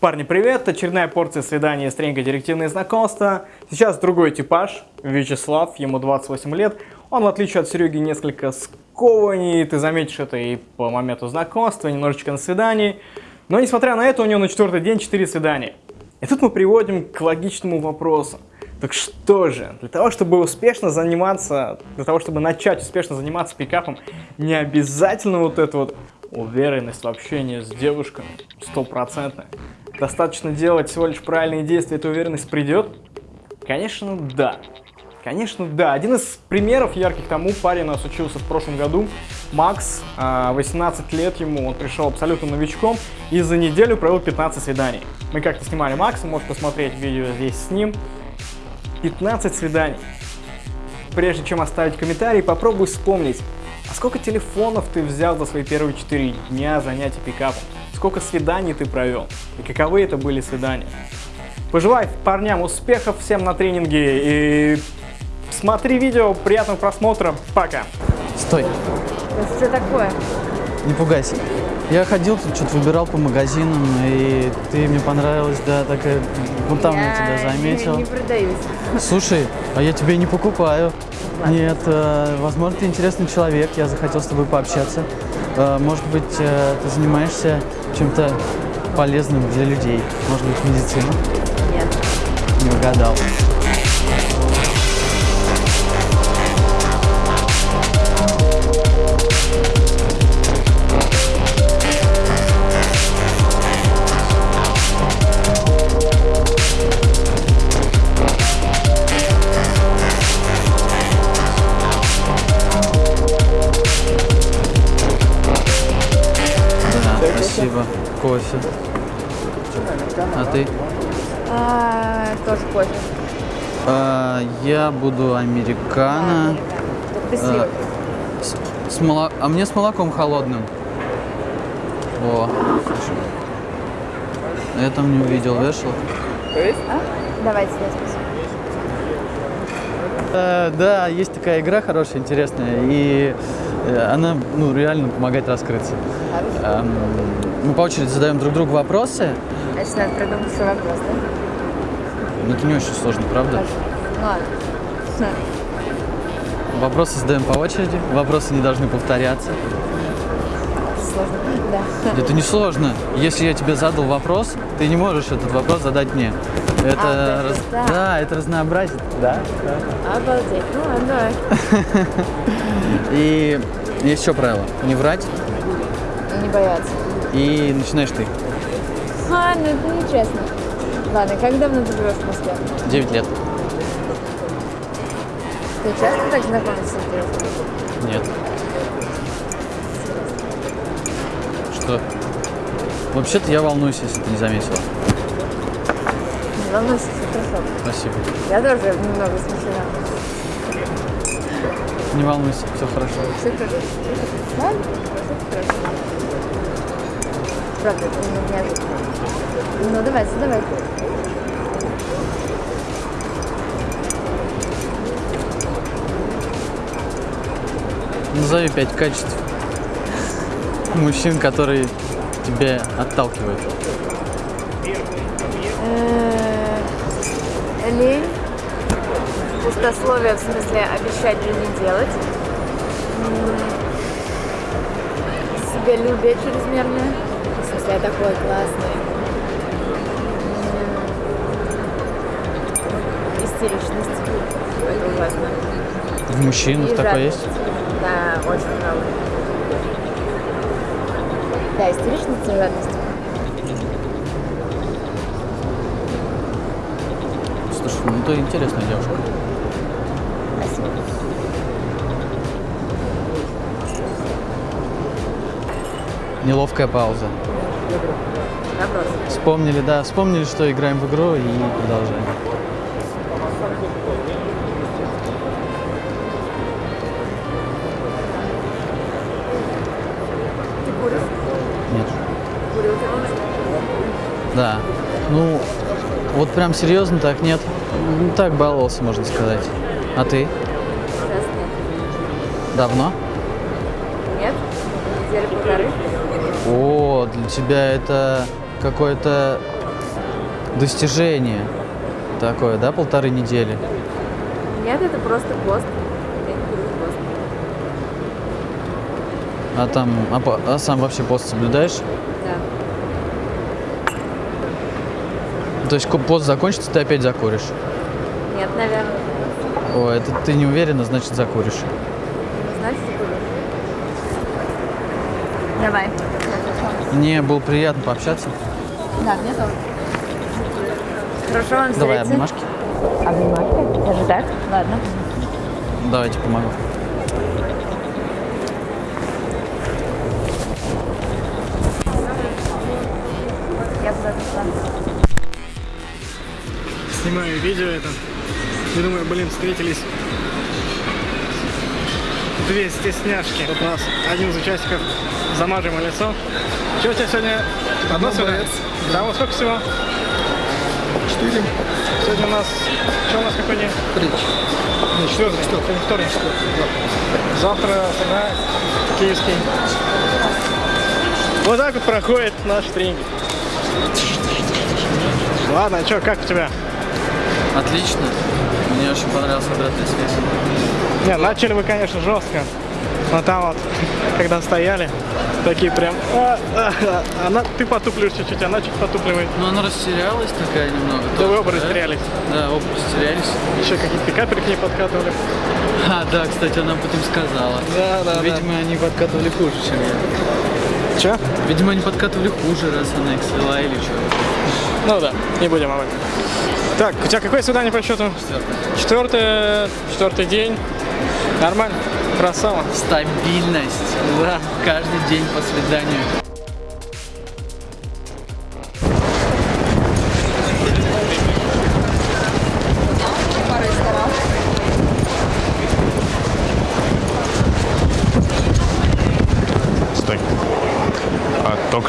Парни, привет! Очередная порция свидания, стренька, директивные знакомства. Сейчас другой типаж, Вячеслав, ему 28 лет. Он, в отличие от Сереги, несколько скованней, ты заметишь это и по моменту знакомства, немножечко на свидании. Но, несмотря на это, у него на четвертый день 4 свидания. И тут мы приводим к логичному вопросу. Так что же, для того, чтобы успешно заниматься, для того, чтобы начать успешно заниматься пикапом, не обязательно вот это вот уверенность в общении с девушками, стопроцентная. Достаточно делать всего лишь правильные действия, эта уверенность придет? Конечно, да. Конечно, да. Один из примеров ярких тому парень у нас учился в прошлом году. Макс, 18 а, лет ему, он пришел абсолютно новичком и за неделю провел 15 свиданий. Мы как-то снимали Макса, можешь посмотреть видео здесь с ним. 15 свиданий. Прежде чем оставить комментарий, попробуй вспомнить, а сколько телефонов ты взял за свои первые 4 дня занятий пикапом? Сколько свиданий ты провел? И каковы это были свидания? Пожелай парням успехов всем на тренинге и смотри видео, приятного просмотра, пока! Стой! Это что такое? Не пугайся. Я ходил тут, что-то выбирал по магазинам, и ты мне понравилась, да, такая, вот там я, я тебя заметил. Я не продаюсь. Слушай, а я тебя не покупаю. Ладно. Нет, э, возможно, ты интересный человек, я захотел с тобой пообщаться. Э, может быть, э, ты занимаешься чем-то полезным для людей? Может быть, медицина? Нет. Не угадал. Спасибо. Кофе. А ты? А, тоже кофе. А, я буду американо. А, с, с моло... а мне с молоком холодным. О, слушай. Я там не увидел, вешал. А? Давайте, я спасибо. А, да, есть такая игра хорошая, интересная, и э, она ну, реально помогает раскрыться. Эм, мы по очереди задаем друг другу вопросы. Значит, надо придумать свой вопрос, да? Ну, это не очень сложно, правда? Ладно. Вопросы задаем по очереди, вопросы не должны повторяться. Сложно, да. Это не сложно. Если я тебе задал вопрос, ты не можешь этот вопрос задать мне. Это а, раз... да. да, это разнообразие. Да? да. Обалдеть. Ну ладно, давай. И есть еще правило. Не врать. Не бояться. И начинаешь ты. А, ну это нечестно. Ладно, как давно ты живешь в Москве? Девять лет. Ты часто так знакомишься с? Нет. Что? Вообще-то я волнуюсь, если ты не заметила. Не волнуйся, все хорошо. Спасибо. Я тоже немного смущена. Не волнуйся, все хорошо. Все хорошо. Ладно, все хорошо. Правда, это не неожиданно. Ну, давай, задавай. Назови пять качеств мужчин, которые тебя отталкивают. Э, лень, пустословие в смысле обещать и не делать, себялюбие чрезмерное, смысле я такой классный, истеричность, это ужасно. В мужчинах такое есть? Да, очень много. Да, истеричность и жадность. Слушай, ну ты интересная девушка. Спасибо. Неловкая пауза. Вопрос. Вспомнили, да, вспомнили, что играем в игру и продолжаем. Нет. Да. Ну, вот прям серьезно так нет. Ну, так баловался, можно сказать. А ты? Сейчас нет. Давно? Тебя это какое-то достижение такое, да, полторы недели. Нет, это просто пост. Я не буду пост. А там, а, по- а сам вообще пост соблюдаешь? Да. То есть пост закончится, ты опять закуришь? Нет, наверное. О, это ты не уверена, значит закуришь. Знаете, буду. Давай. Мне было приятно пообщаться. Да, мне тоже. Хорошо вам Давай встретиться. обнимашки. Обнимашки? Даже так? Ладно. Давайте помогу. Я. Снимаю видео это. И думаю, блин, встретились две стесняшки. Вот у нас один из участников замажем лицо. Что у тебя сегодня? Одно свидание? Да, вот сколько всего? Четыре. Сегодня у нас... Что у нас какой день? Три. Не, четвертый. Сегодня вторник. Завтра тогда киевский. Вот так вот проходит наш тренинг. Ладно, что, как у тебя? Отлично. Мне очень понравилась обратная связь. Не, начали вы, конечно, жестко. Но там вот, когда стояли, такие прям... А, а, а, она, ты потуплишь чуть-чуть, она чуть потупливает. Ну, она растерялась такая немного. Да вы тоже, оба растерялись. Да, оба растерялись. Еще какие-то капельки не подкатывали. А, да, кстати, она потом сказала. Да, да, Видимо, они подкатывали хуже, чем я. Че? Видимо, они подкатывали хуже, раз она их свела или что. Ну да, не будем об этом. Так, у тебя какое свидание по счету? Четвертое, четвертый день. Нормально? Красава. Стабильность. Да. Каждый день по свиданию.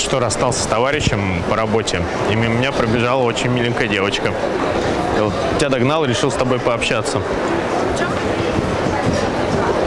Что расстался с товарищем по работе, и мимо меня пробежала очень миленькая девочка. Я вот тебя догнал и решил с тобой пообщаться.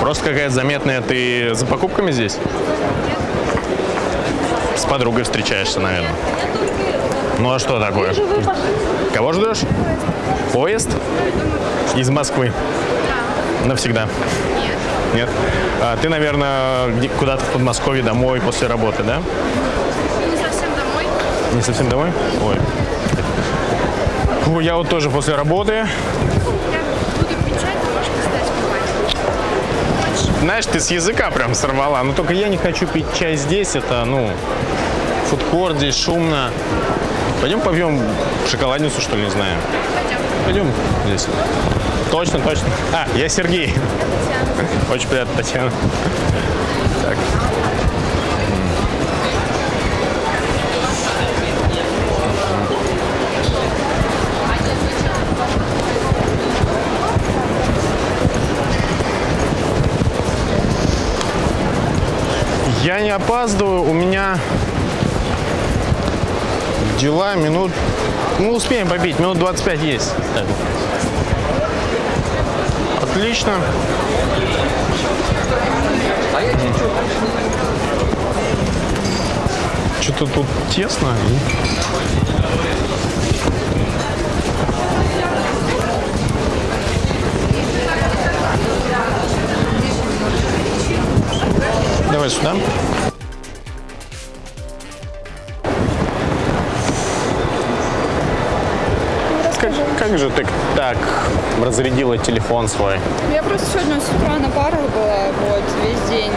Просто какая-то заметная. Ты за покупками здесь? С подругой встречаешься, наверное. Ну а что такое? Кого ждешь? Поезд? Из Москвы? Навсегда? Нет. А, ты, наверное, куда-то в Подмосковье домой после работы, да? Не совсем домой. Ой. Фу, я вот тоже после работы. Знаешь, ты с языка прям сорвала. Но только я не хочу пить чай здесь. Это, ну, фудкорт здесь шумно. Пойдем побьем шоколадницу, что ли, не знаю. Пойдем здесь. Точно, точно. А, я Сергей. Очень приятно, Татьяна. Я не опаздываю, у меня дела минут... Мы успеем побить, минут 25 есть. Так. Отлично. Что-то тут тесно. Давай сюда. Разрядила телефон свой? Я просто сегодня с утра на парах была, вот, весь день.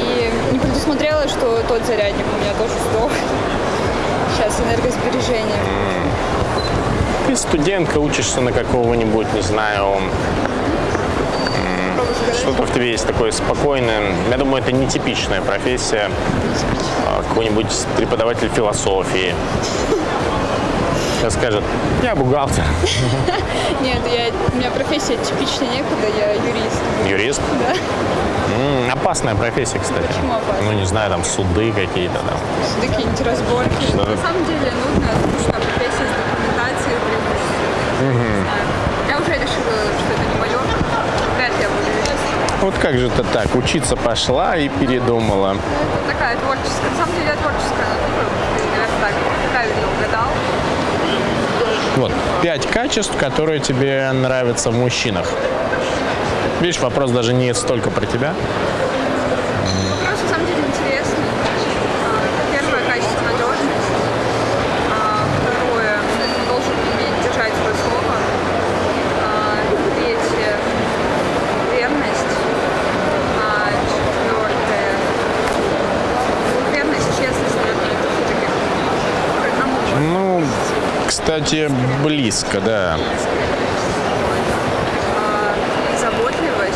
И не предусмотрела, что тот зарядник у меня тоже сдох. Сейчас энергосбережение. Ты студентка, учишься на какого-нибудь, не знаю, что-то в тебе есть такое спокойное. Я думаю, это нетипичная профессия. А, Какой-нибудь преподаватель философии. Сейчас скажет, я бухгалтер. Нет, я, у меня профессия типичная некуда, я юрист. Юрист? Да. М, опасная профессия, кстати. Почему опасная? Ну, не знаю, там суды какие-то там. Сюда какие-нибудь разборки. На самом деле нудная, скучная профессия с документацией преимущественно. Я уже решила, что это не мое. Вряд ли я буду юристом. Вот как же это так? Учиться пошла и передумала. Это такая творческая. На самом деле я творческая натура. Наверное, так правильно угадал. Вот, пять качеств, которые тебе нравятся в мужчинах. Видишь, вопрос даже не столько про тебя. Вопрос на самом деле интересный. А, Первое качество – надежность. А, Второе – он должен уметь держать свое слово. А, Третье – верность. А Четвертое – верность, честность, наверное, это все-таки к одному Ну, кстати, близко, да. А, заботливость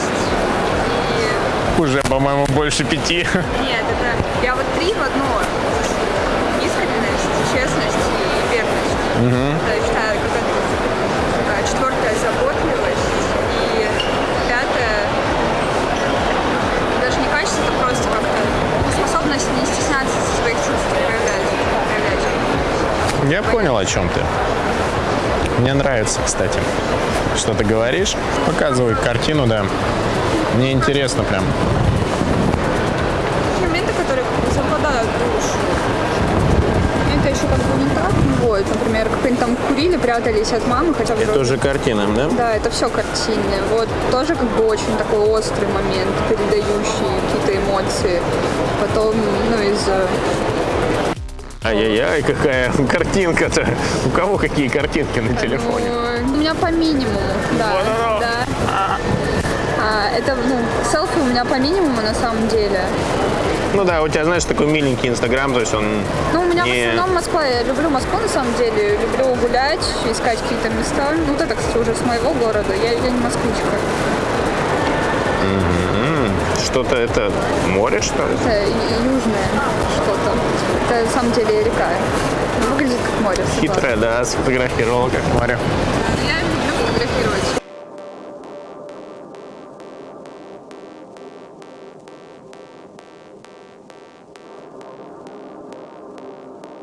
и Уже, по-моему, больше пяти. Нет, это я вот три в одно. Искренность, честность и верность. Это, Я понял, о чем ты. Мне нравится, кстати, что ты говоришь. Показывай картину, да. Мне интересно прям. Моменты, которые бы в душу. Это еще как бы не так. Вот, например, как они там курили, прятались от мамы, хотя взрослые. уже картина, да? Да, это все картинное. Вот тоже как бы очень такой острый момент, передающий какие-то эмоции. Потом, ну, из Ай-яй-яй, какая картинка-то. У кого какие картинки на телефоне? ну, у меня по минимуму, да. Вот оно. да. А, это, ну, селфи у меня по минимуму на самом деле. Ну да, у тебя, знаешь, такой миленький инстаграм, то есть он Ну, у меня не... в основном Москва. Я люблю Москву на самом деле. Люблю гулять, искать какие-то места. Ну, вот это, кстати, уже с моего города. Я, я не москвичка что-то это море, что ли? Это южное что-то. Это, на самом деле, река. Выглядит как море. Хитрая, да, сфотографировала как море. Ну, я люблю фотографировать.